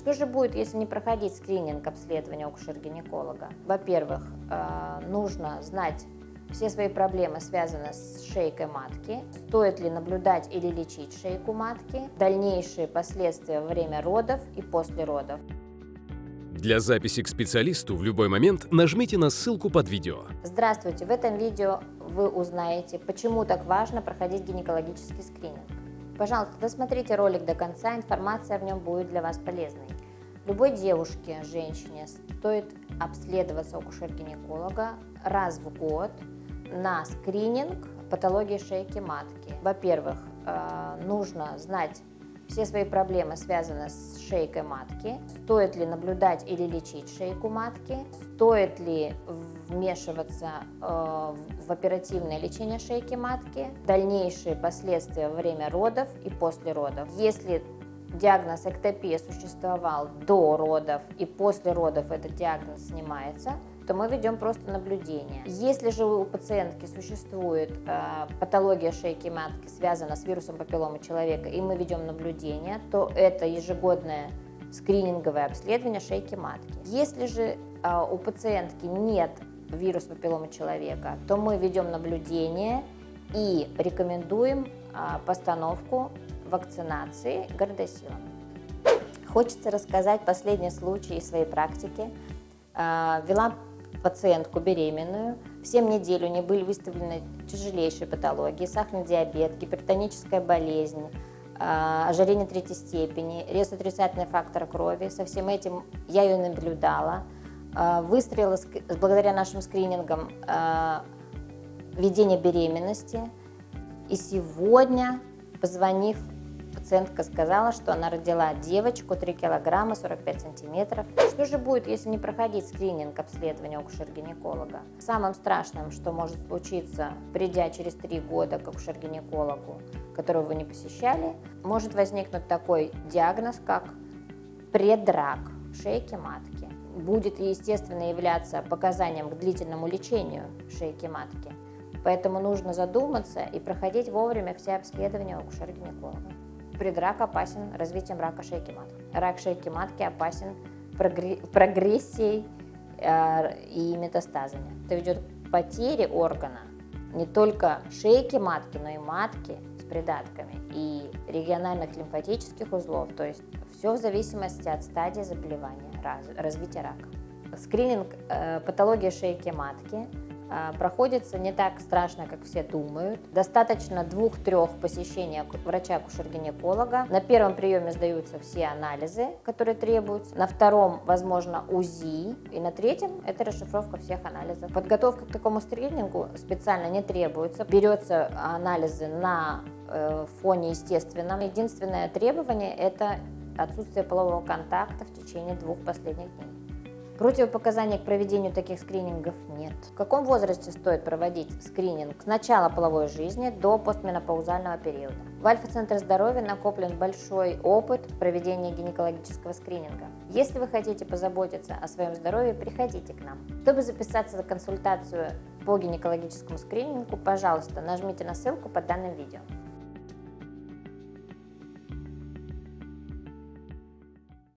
Что же будет, если не проходить скрининг обследования акушер-гинеколога? Во-первых, э, нужно знать все свои проблемы связаны с шейкой матки, стоит ли наблюдать или лечить шейку матки, дальнейшие последствия во время родов и после родов. Для записи к специалисту в любой момент нажмите на ссылку под видео. Здравствуйте! В этом видео вы узнаете, почему так важно проходить гинекологический скрининг. Пожалуйста, досмотрите ролик до конца, информация в нем будет для вас полезной. Любой девушке, женщине стоит обследоваться у акушер-гинеколога раз в год на скрининг патологии шейки матки. Во-первых, э, нужно знать все свои проблемы связаны с шейкой матки, стоит ли наблюдать или лечить шейку матки, стоит ли вмешиваться э, в оперативное лечение шейки матки, дальнейшие последствия во время родов и после родов. Если диагноз эктопия существовал до родов и после родов этот диагноз снимается, то мы ведем просто наблюдение. Если же у пациентки существует э, патология шейки матки, связанная с вирусом папилломы человека, и мы ведем наблюдение, то это ежегодное скрининговое обследование шейки матки. Если же э, у пациентки нет вируса папилломы человека, то мы ведем наблюдение и рекомендуем э, постановку вакцинации гордосилом. Хочется рассказать последний случай из своей практики. Э, вела пациентку беременную. В 7 недель у нее были выставлены тяжелейшие патологии, сахарный диабет, гипертоническая болезнь, а, ожирение третьей степени, резко отрицательный фактор крови. Со всем этим я ее наблюдала. А, выстрелила благодаря нашим скринингам а, ведение беременности. И сегодня, позвонив Пациентка сказала, что она родила девочку 3 килограмма 45 сантиметров. Что же будет, если не проходить скрининг обследования акушер-гинеколога? Самым страшным, что может случиться, придя через 3 года к акушер-гинекологу, которого вы не посещали, может возникнуть такой диагноз, как предрак шейки матки. Будет, естественно, являться показанием к длительному лечению шейки матки. Поэтому нужно задуматься и проходить вовремя все обследования у акушера-гинеколога. Предрак опасен развитием рака шейки матки. Рак шейки матки опасен прогрессией э, и метастазами. Это ведет к потере органа не только шейки матки, но и матки с придатками и региональных лимфатических узлов, то есть все в зависимости от стадии заболевания, развития рака. Скрининг э, патологии шейки матки проходится не так страшно, как все думают. Достаточно двух-трех посещений врача-акушер-гинеколога. На первом приеме сдаются все анализы, которые требуются. На втором, возможно, УЗИ. И на третьем это расшифровка всех анализов. Подготовка к такому скринингу специально не требуется. Берется анализы на э, фоне естественном. Единственное требование – это отсутствие полового контакта в течение двух последних дней. Противопоказаний к проведению таких скринингов нет. В каком возрасте стоит проводить скрининг? С начала половой жизни до постменопаузального периода. В Альфа-центре здоровья накоплен большой опыт проведения гинекологического скрининга. Если вы хотите позаботиться о своем здоровье, приходите к нам. Чтобы записаться за консультацию по гинекологическому скринингу, пожалуйста, нажмите на ссылку под данным видео.